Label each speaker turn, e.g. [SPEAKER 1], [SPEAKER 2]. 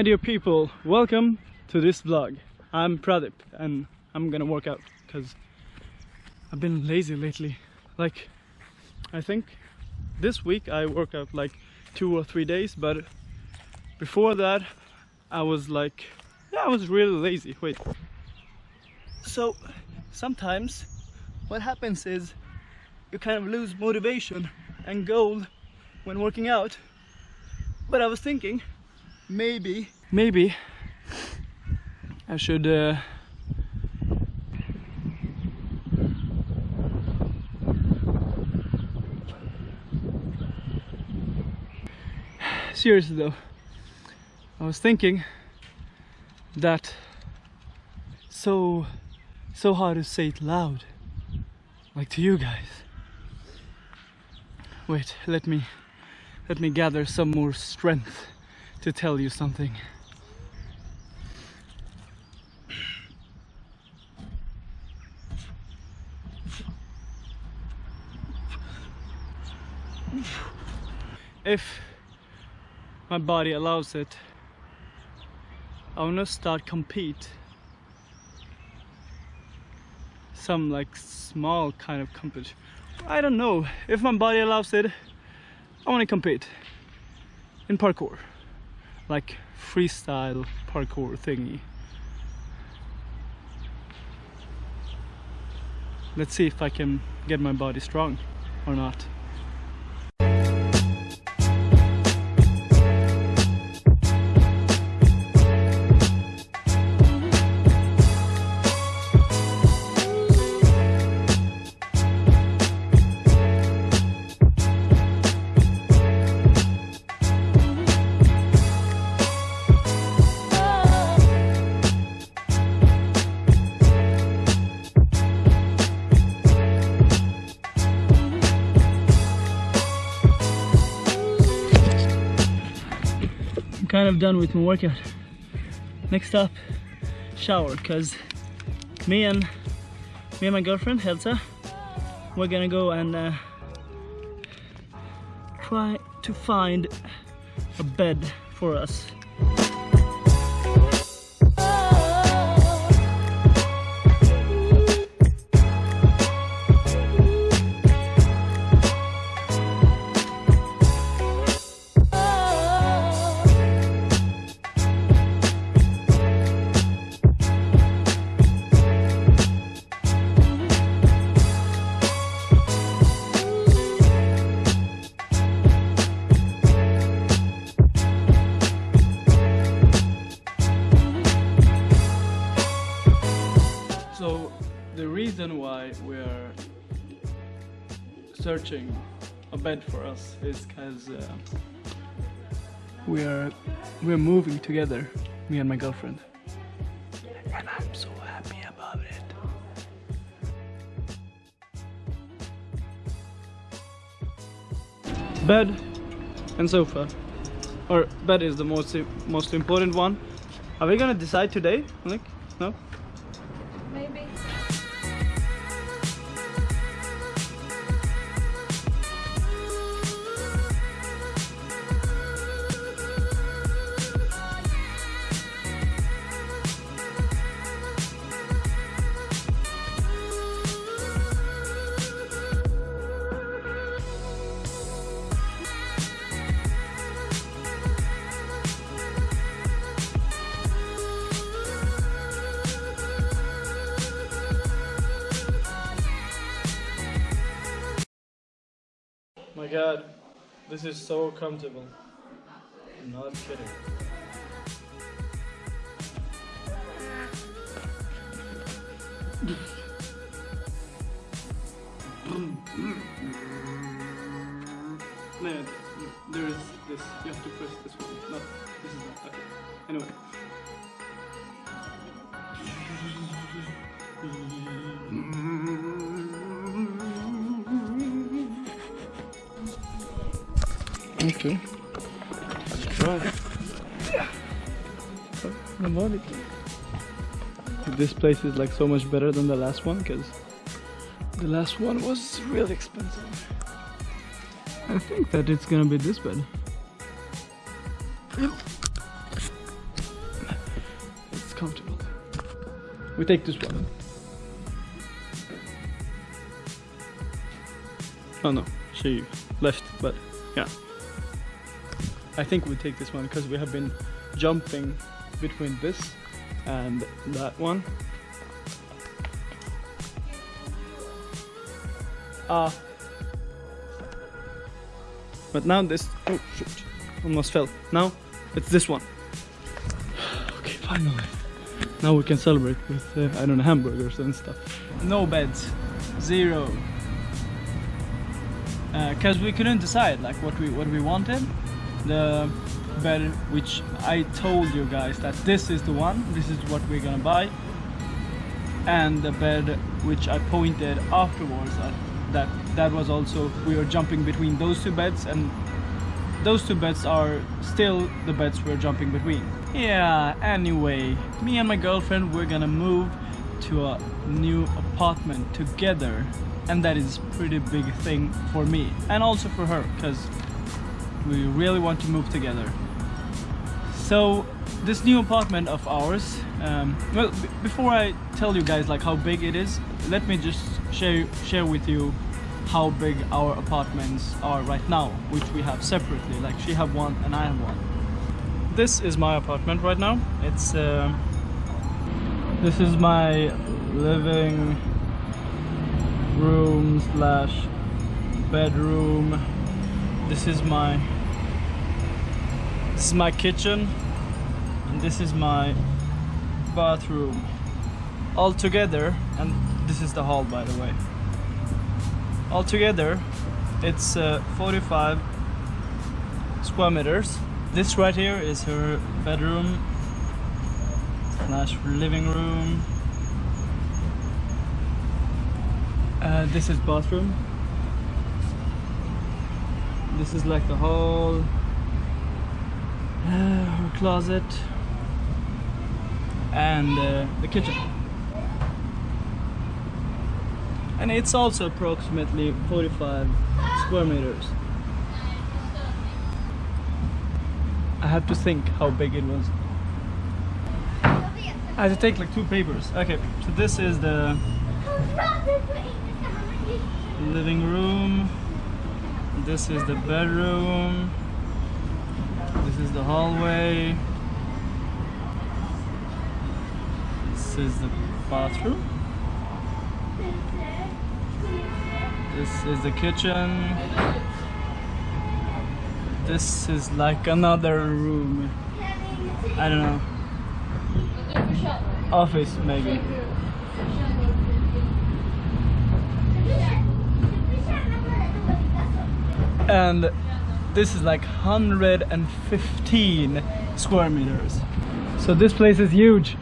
[SPEAKER 1] My dear people, welcome to this vlog. I'm Pradip and I'm gonna work out because I've been lazy lately. Like, I think this week I worked out like two or three days, but before that I was like, yeah, I was really lazy. Wait. So sometimes what happens is you kind of lose motivation and goal when working out. But I was thinking maybe, maybe. I should uh, seriously though I was thinking that so so hard to say it loud like to you guys. Wait let me let me gather some more strength to tell you something. If my body allows it I wanna start compete. Some like small kind of competition. I don't know. If my body allows it I want to compete in parkour like freestyle parkour thingy. Let's see if I can get my body strong or not done with my workout. Next up, shower, cause me and me and my girlfriend Elsa, we're gonna go and uh, try to find a bed for us So the reason why we're searching a bed for us is because uh, we're we're moving together, me and my girlfriend, and I'm so happy about it. Bed and sofa, or bed is the most most important one. Are we gonna decide today? Like,
[SPEAKER 2] Oh
[SPEAKER 1] my god, this is so comfortable. I'm not kidding. Man, there is this. You have to press this one. No, this is not. Okay. Anyway. Okay. Let's try. Mnemonic. This place is like so much better than the last one because the last one was really expensive. I think that it's gonna be this bad. It's comfortable. We take this one. Oh no, she left, but yeah. I think we'll take this one because we have been jumping between this and that one. Ah. But now this, oh shoot, almost fell. Now it's this one. Okay, finally. Now we can celebrate with, uh, I don't know, hamburgers and stuff. No beds, zero. Because we couldn't decide like what we what we wanted. The bed which I told you guys that this is the one, this is what we're gonna buy. And the bed which I pointed afterwards at that that was also we were jumping between those two beds and those two beds are still the beds we're jumping between. Yeah, anyway, me and my girlfriend we're gonna move to a new apartment together and that is pretty big thing for me and also for her because we really want to move together. So this new apartment of ours, um, well before I tell you guys like how big it is, let me just share share with you how big our apartments are right now, which we have separately. Like she have one and I have one. This is my apartment right now. It's uh, this is my living room slash bedroom. This is my this is my kitchen and this is my bathroom. All together and this is the hall by the way. All together it's uh, 45 square meters. This right here is her bedroom slash living room. Uh, this is bathroom. This is like the hall her closet and uh, the kitchen. And it's also approximately 45 square meters. I have to think how big it was. I had to take like two papers. Okay so this is the living room. This is the bedroom is the hallway. This is the bathroom. This is the kitchen. This is like another room. I don't know. Office maybe. And this is like 115 square meters. So this place is huge